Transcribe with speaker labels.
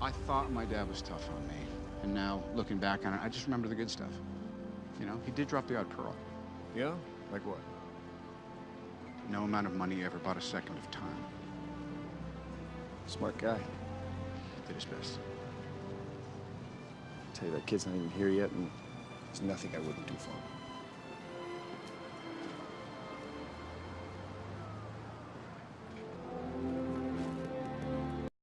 Speaker 1: I thought my dad was tough on me. And now, looking back on it, I just remember the good stuff. You know, he did drop the odd pearl.
Speaker 2: Yeah? Like what?
Speaker 1: No amount of money ever bought a second of time.
Speaker 2: Smart guy.
Speaker 1: Did his best.
Speaker 2: tell you, that kid's not even here yet, and there's nothing I wouldn't do for him.